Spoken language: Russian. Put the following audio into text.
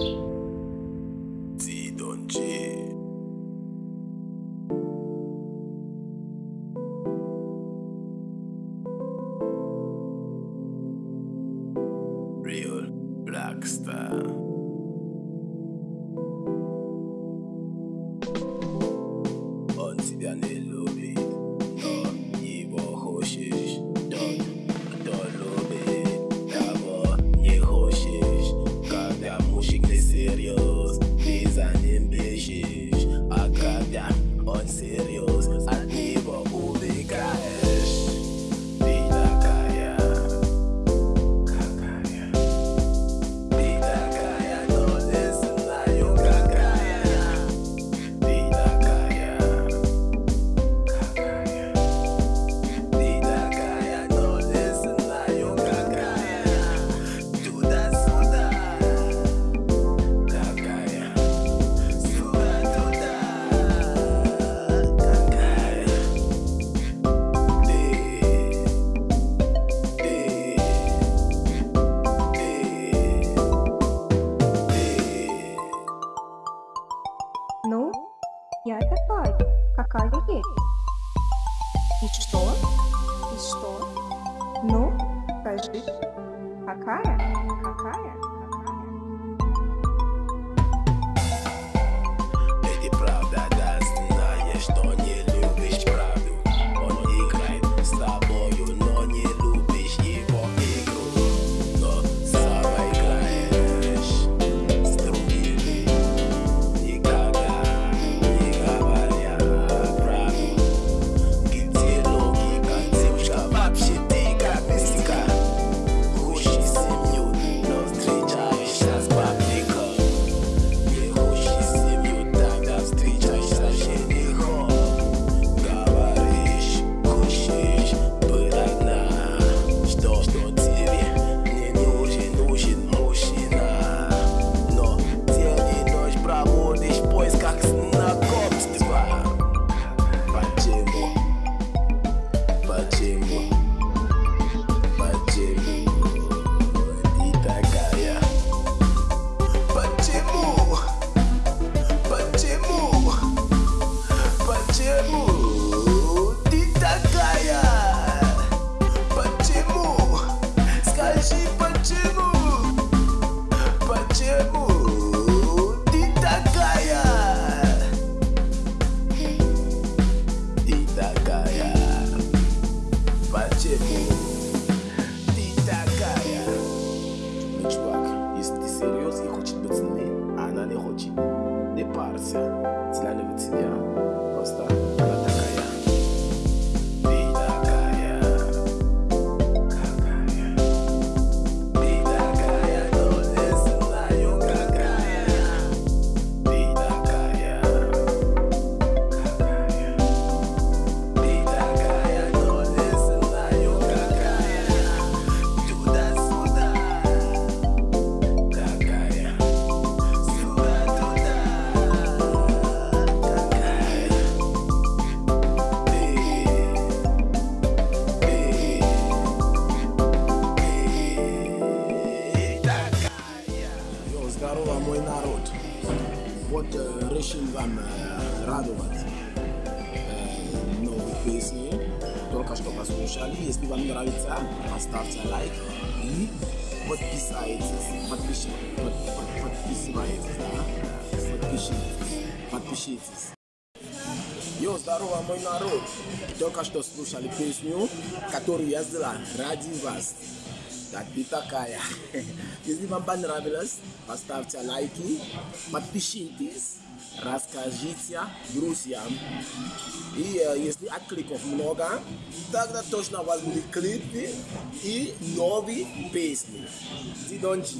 Bye. какая есть. И что? И что? Ну, скажи, какая? Какая? решим вам э, радовать э, новые песни. Только что послушали. Если вам нравится, поставьте лайк и подписайтесь. Подпиши, под, подписывайтесь. Подпишитесь. Подпишитесь. Йо, здорово, мой народ! Только что слушали песню, которую я сделал ради вас. Так и такая. Если вам понравилось, поставьте лайки, подпишитесь. Расскажите друзьям. И э, если откликов много, тогда точно у будут клипы и новые песни. Дидончи.